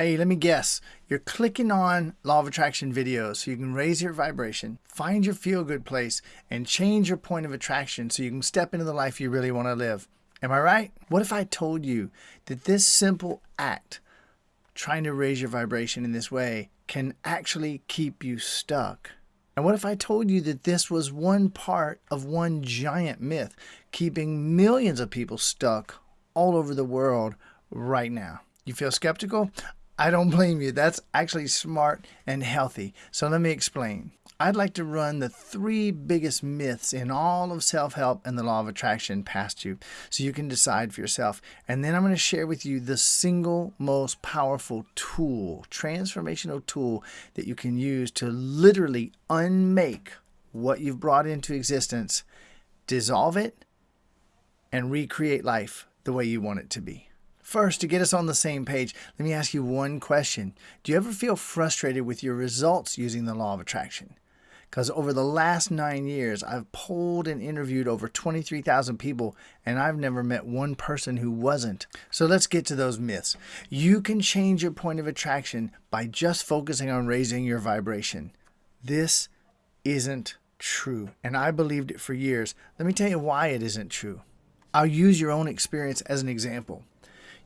Hey, let me guess. You're clicking on Law of Attraction videos so you can raise your vibration, find your feel good place, and change your point of attraction so you can step into the life you really want to live. Am I right? What if I told you that this simple act, trying to raise your vibration in this way, can actually keep you stuck? And what if I told you that this was one part of one giant myth keeping millions of people stuck all over the world right now? You feel skeptical? I don't blame you. That's actually smart and healthy. So let me explain. I'd like to run the three biggest myths in all of self help and the law of attraction past you so you can decide for yourself. And then I'm going to share with you the single most powerful tool, transformational tool that you can use to literally unmake what you've brought into existence, dissolve it, and recreate life the way you want it to be. First, to get us on the same page, let me ask you one question. Do you ever feel frustrated with your results using the law of attraction? Because over the last nine years, I've polled and interviewed over 23,000 people, and I've never met one person who wasn't. So let's get to those myths. You can change your point of attraction by just focusing on raising your vibration. This isn't true, and I believed it for years. Let me tell you why it isn't true. I'll use your own experience as an example.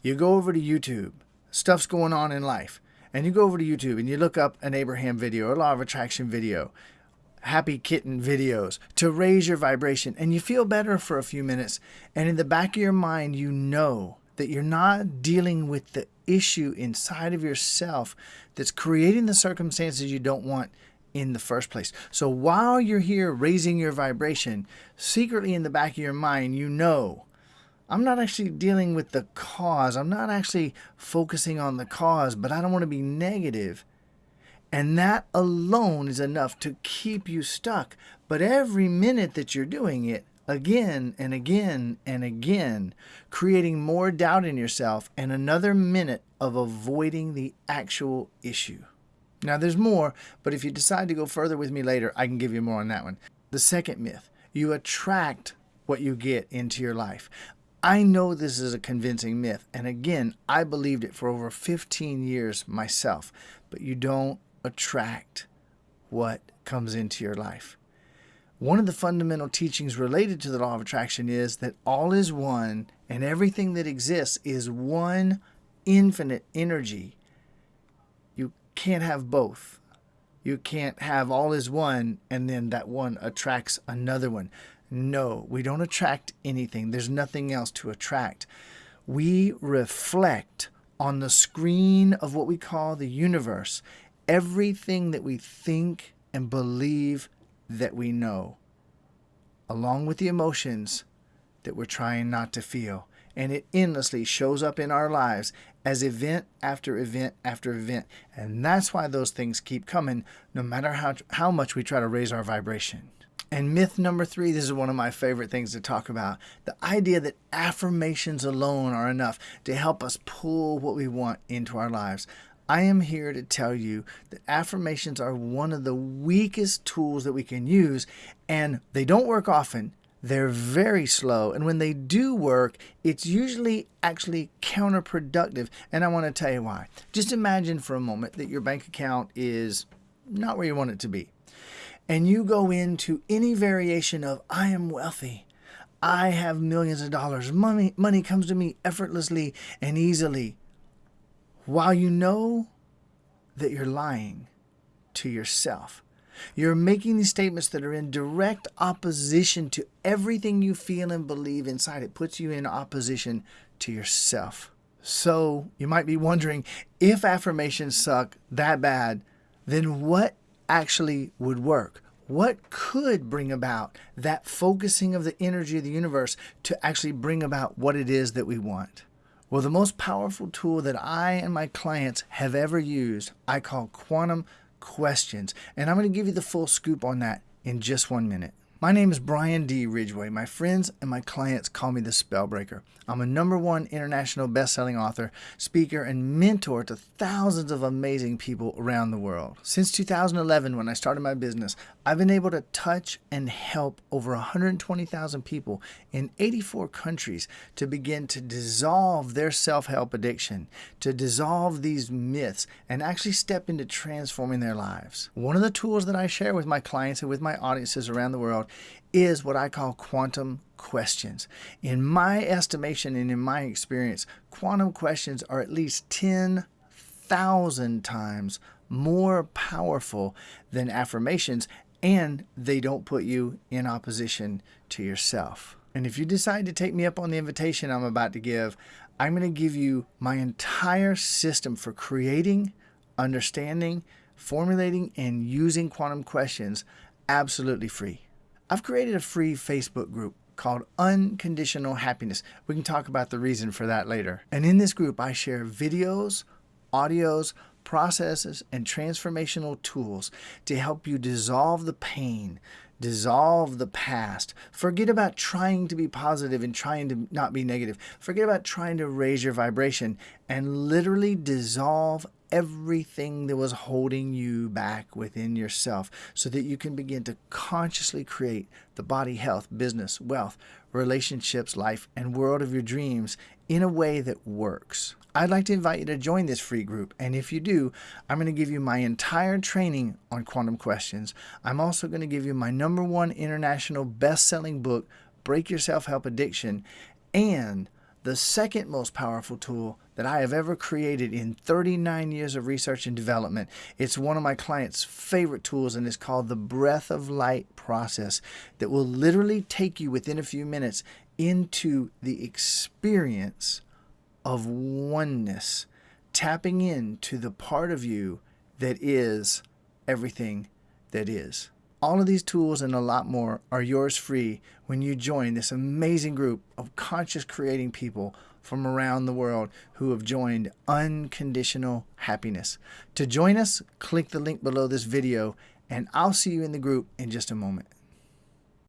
You go over to YouTube, stuff's going on in life, and you go over to YouTube and you look up an Abraham video, a law of attraction video, happy kitten videos to raise your vibration, and you feel better for a few minutes. And in the back of your mind, you know that you're not dealing with the issue inside of yourself that's creating the circumstances you don't want in the first place. So while you're here raising your vibration, secretly in the back of your mind, you know I'm not actually dealing with the cause. I'm not actually focusing on the cause, but I don't want to be negative. And that alone is enough to keep you stuck. But every minute that you're doing it, again and again and again, creating more doubt in yourself and another minute of avoiding the actual issue. Now, there's more, but if you decide to go further with me later, I can give you more on that one. The second myth you attract what you get into your life. I know this is a convincing myth, and again, I believed it for over 15 years myself, but you don't attract what comes into your life. One of the fundamental teachings related to the law of attraction is that all is one and everything that exists is one infinite energy. You can't have both. You can't have all is one and then that one attracts another one. No, we don't attract anything. There's nothing else to attract. We reflect on the screen of what we call the universe everything that we think and believe that we know, along with the emotions that we're trying not to feel. And it endlessly shows up in our lives as event after event after event. And that's why those things keep coming, no matter how, how much we try to raise our vibration. And myth number three, this is one of my favorite things to talk about the idea that affirmations alone are enough to help us pull what we want into our lives. I am here to tell you that affirmations are one of the weakest tools that we can use, and they don't work often. They're very slow, and when they do work, it's usually actually counterproductive. And I want to tell you why. Just imagine for a moment that your bank account is not where you want it to be and you go into any variation of I am wealthy, I have millions of dollars, money money comes to me effortlessly and easily, while you know that you're lying to yourself. You're making these statements that are in direct opposition to everything you feel and believe inside. It puts you in opposition to yourself. So you might be wondering if affirmations suck that bad, then what actually would work? What could bring about that focusing of the energy of the universe to actually bring about what it is that we want? Well, the most powerful tool that I and my clients have ever used, I call quantum questions. And I'm going to give you the full scoop on that in just one minute. My name is Brian D. Ridgway. My friends and my clients call me the Spellbreaker. I'm a number one international best-selling author, speaker, and mentor to thousands of amazing people around the world. Since 2011, when I started my business, I've been able to touch and help over 120,000 people in 84 countries to begin to dissolve their self-help addiction, to dissolve these myths, and actually step into transforming their lives. One of the tools that I share with my clients and with my audiences around the world is what I call quantum questions. In my estimation and in my experience, quantum questions are at least 10,000 times more powerful than affirmations and they don't put you in opposition to yourself. And if you decide to take me up on the invitation I'm about to give, I'm going to give you my entire system for creating, understanding, formulating, and using quantum questions absolutely free. I've created a free Facebook group called Unconditional Happiness. We can talk about the reason for that later. And in this group, I share videos, audios, processes, and transformational tools to help you dissolve the pain, dissolve the past. Forget about trying to be positive and trying to not be negative. Forget about trying to raise your vibration and literally dissolve everything that was holding you back within yourself so that you can begin to consciously create the body, health, business, wealth, relationships, life, and world of your dreams in a way that works. I'd like to invite you to join this free group, and if you do, I'm going to give you my entire training on quantum questions. I'm also going to give you my number one international best-selling book, Break Your Self-Help Addiction, and the second most powerful tool that I have ever created in 39 years of research and development. It's one of my clients' favorite tools and it's called the Breath of Light process that will literally take you within a few minutes into the experience of oneness, tapping into the part of you that is everything that is. All of these tools and a lot more are yours free when you join this amazing group of conscious creating people from around the world who have joined Unconditional Happiness. To join us, click the link below this video and I'll see you in the group in just a moment.